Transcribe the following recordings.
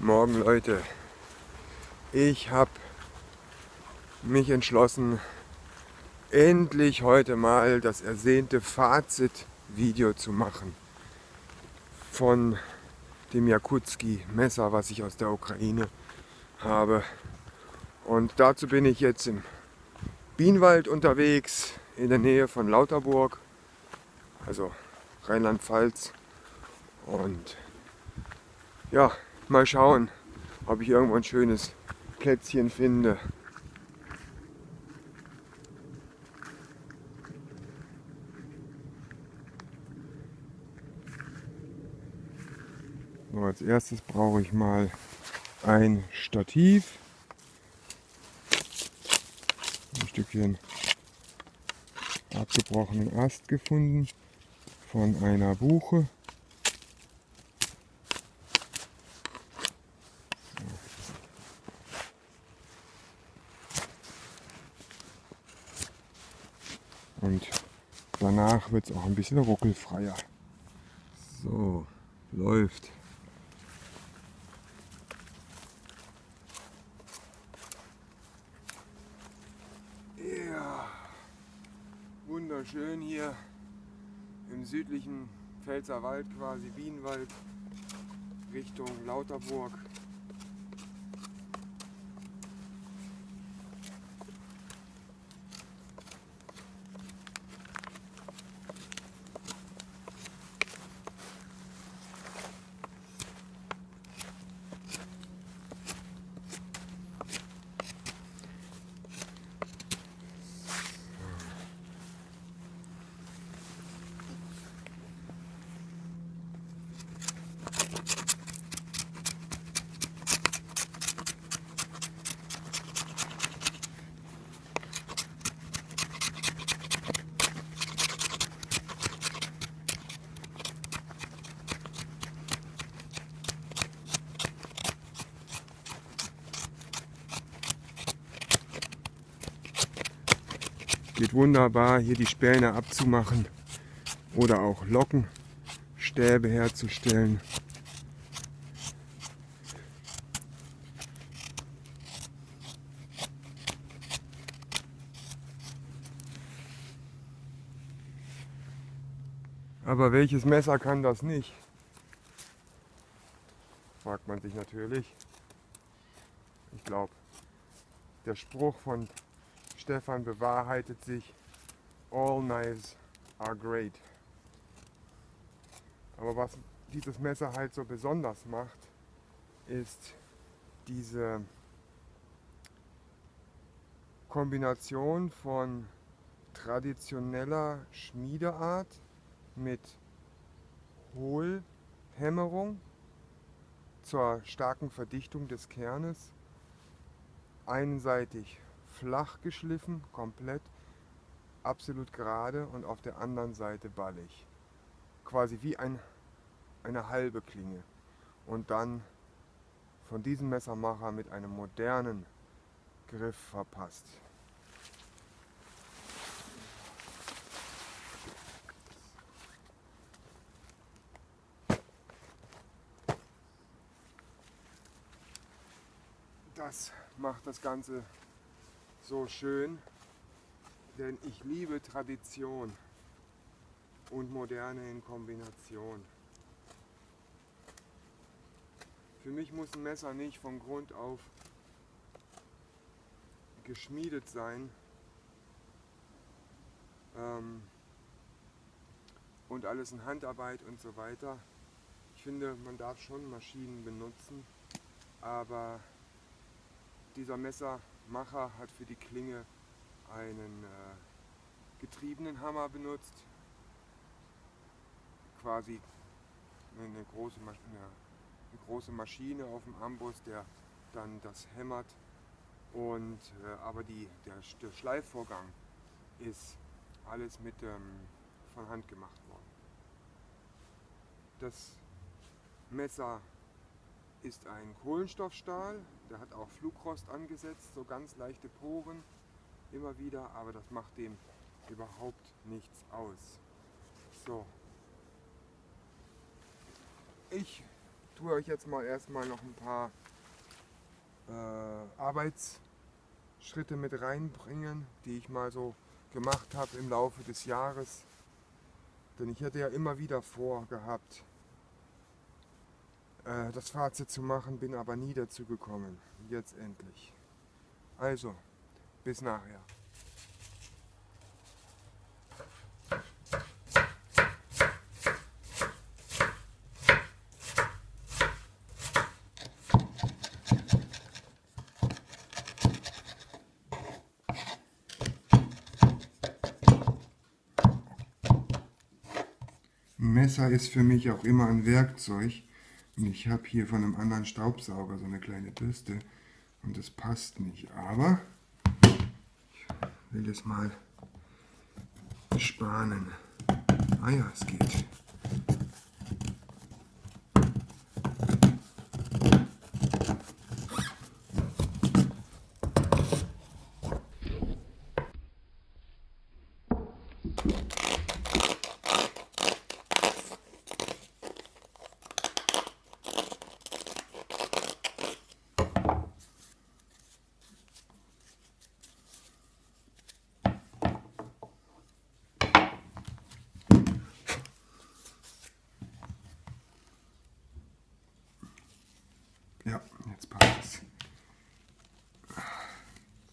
Morgen Leute. Ich habe mich entschlossen, endlich heute mal das ersehnte Fazit-Video zu machen von dem Jakutski-Messer, was ich aus der Ukraine habe. Und dazu bin ich jetzt im Bienenwald unterwegs, in der Nähe von Lauterburg, also Rheinland-Pfalz. Und ja, Mal schauen, ob ich irgendwo ein schönes Plätzchen finde. So, als erstes brauche ich mal ein Stativ. Ein Stückchen abgebrochenen Ast gefunden von einer Buche. Und danach wird es auch ein bisschen ruckelfreier. So, läuft. Ja, wunderschön hier im südlichen Pfälzerwald quasi, Bienenwald, Richtung Lauterburg. Geht wunderbar, hier die Späne abzumachen oder auch Lockenstäbe herzustellen. Aber welches Messer kann das nicht? Fragt man sich natürlich. Ich glaube, der Spruch von Stefan bewahrheitet sich, all knives are great. Aber was dieses Messer halt so besonders macht, ist diese Kombination von traditioneller Schmiedeart mit Hohlhämmerung zur starken Verdichtung des Kernes, einseitig flach geschliffen, komplett, absolut gerade und auf der anderen Seite ballig. Quasi wie ein, eine halbe Klinge. Und dann von diesem Messermacher mit einem modernen Griff verpasst. Das macht das Ganze so schön, denn ich liebe Tradition und Moderne in Kombination. Für mich muss ein Messer nicht von Grund auf geschmiedet sein ähm, und alles in Handarbeit und so weiter. Ich finde, man darf schon Maschinen benutzen, aber dieser Messer Macher hat für die Klinge einen äh, getriebenen Hammer benutzt, quasi eine große, eine, eine große Maschine auf dem Amboss, der dann das hämmert. Und, äh, aber die, der, der, Schleifvorgang ist alles mit ähm, von Hand gemacht worden. Das Messer ist ein Kohlenstoffstahl, der hat auch Flugrost angesetzt, so ganz leichte Poren immer wieder, aber das macht dem überhaupt nichts aus. So. Ich tue euch jetzt mal erstmal noch ein paar äh, Arbeitsschritte mit reinbringen, die ich mal so gemacht habe im Laufe des Jahres. Denn ich hätte ja immer wieder vorgehabt, äh, das Fazit zu machen, bin aber nie dazu gekommen. Jetzt endlich. Also, bis nachher. Messer ist für mich auch immer ein Werkzeug. Ich habe hier von einem anderen Staubsauger so eine kleine Bürste und das passt nicht. Aber ich will es mal spanen. Ah ja, es geht. Ja, jetzt passt es.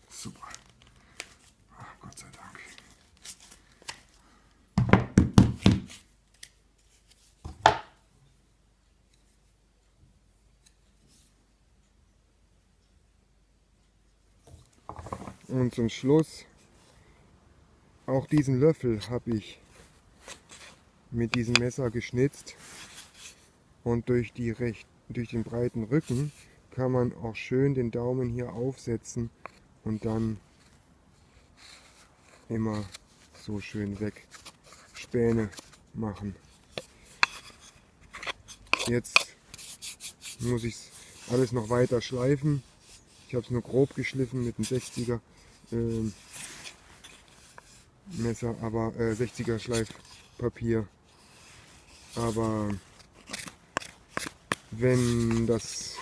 Super. Ach, Gott sei Dank. Und zum Schluss, auch diesen Löffel habe ich mit diesem Messer geschnitzt und durch, die recht, durch den breiten Rücken kann man auch schön den Daumen hier aufsetzen und dann immer so schön weg Späne machen. Jetzt muss ich alles noch weiter schleifen. Ich habe es nur grob geschliffen mit einem 60er äh, Messer, aber äh, 60er Schleifpapier. Aber wenn das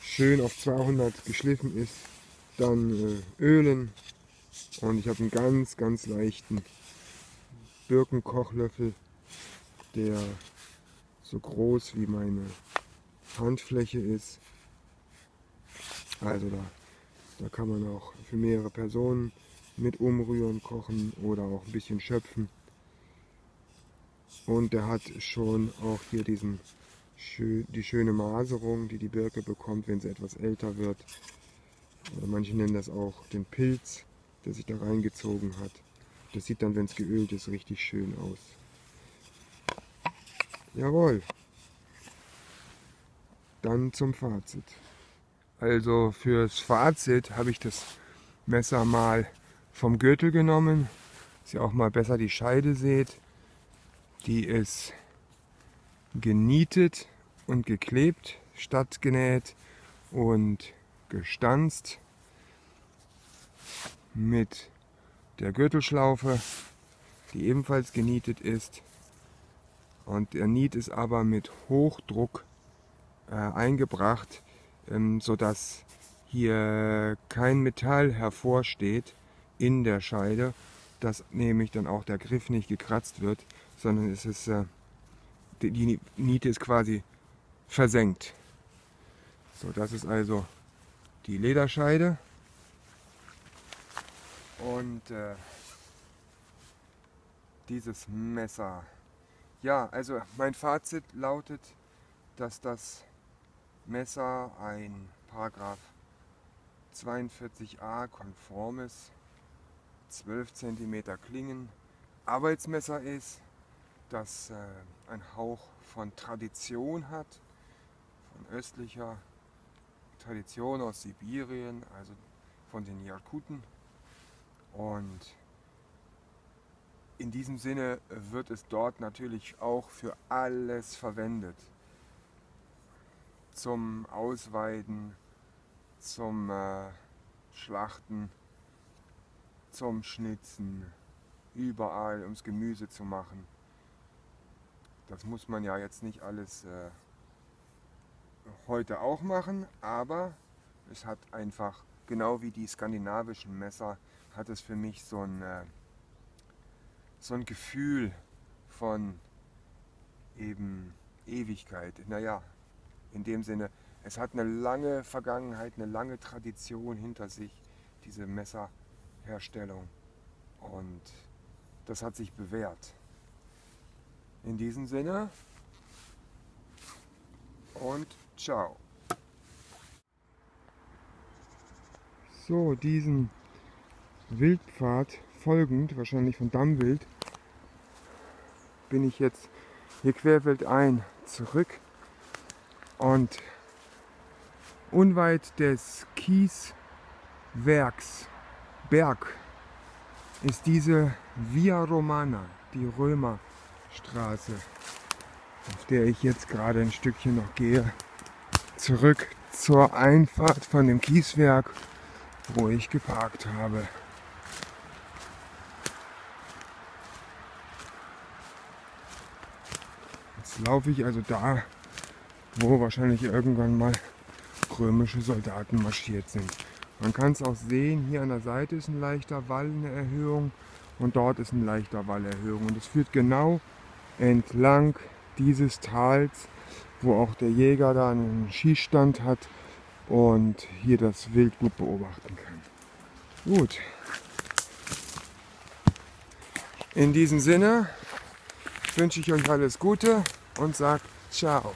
schön auf 200 geschliffen ist, dann äh, ölen und ich habe einen ganz ganz leichten Birkenkochlöffel, der so groß wie meine Handfläche ist. Also da, da kann man auch für mehrere Personen mit umrühren, kochen oder auch ein bisschen schöpfen. Und der hat schon auch hier diesen die schöne Maserung, die die Birke bekommt, wenn sie etwas älter wird. Manche nennen das auch den Pilz, der sich da reingezogen hat. Das sieht dann, wenn es geölt ist, richtig schön aus. Jawohl. Dann zum Fazit. Also fürs Fazit habe ich das Messer mal vom Gürtel genommen, dass ihr auch mal besser die Scheide seht. Die ist genietet und geklebt, statt genäht und gestanzt mit der Gürtelschlaufe, die ebenfalls genietet ist. Und der Niet ist aber mit Hochdruck äh, eingebracht, ähm, sodass hier kein Metall hervorsteht in der Scheide, dass nämlich dann auch der Griff nicht gekratzt wird, sondern es ist, äh, die, die Niete ist quasi versenkt. So, das ist also die Lederscheide. Und äh, dieses Messer. Ja, also mein Fazit lautet, dass das Messer ein Paragraph 42a konformes 12 cm Klingen Arbeitsmesser ist, das äh, ein Hauch von Tradition hat, von östlicher Tradition aus Sibirien, also von den Jakuten. Und in diesem Sinne wird es dort natürlich auch für alles verwendet. Zum Ausweiden, zum äh, Schlachten, zum Schnitzen, überall ums Gemüse zu machen. Das muss man ja jetzt nicht alles äh, heute auch machen, aber es hat einfach, genau wie die skandinavischen Messer, hat es für mich so ein, äh, so ein Gefühl von eben Ewigkeit. Naja, in dem Sinne, es hat eine lange Vergangenheit, eine lange Tradition hinter sich, diese Messerherstellung. Und das hat sich bewährt. In diesem Sinne und ciao. So, diesen Wildpfad folgend, wahrscheinlich von Dammwild, bin ich jetzt hier querfeldein zurück und unweit des Kieswerks Berg ist diese Via Romana, die Römerstraße, auf der ich jetzt gerade ein Stückchen noch gehe, zurück zur Einfahrt von dem Kieswerk, wo ich geparkt habe. Jetzt laufe ich also da, wo wahrscheinlich irgendwann mal römische Soldaten marschiert sind. Man kann es auch sehen, hier an der Seite ist ein leichter Wall, eine Erhöhung und dort ist ein leichter Wallerhöhung. Und es führt genau entlang dieses Tals, wo auch der Jäger da einen Schießstand hat und hier das Wild gut beobachten kann. Gut. In diesem Sinne wünsche ich euch alles Gute und sage ciao.